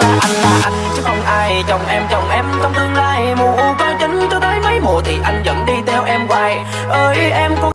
anh là anh là anh, chứ không ai chồng em chồng em trong tương lai. Mù có chính cho tới mấy mùa thì anh vẫn đi theo em hoài. Ơi em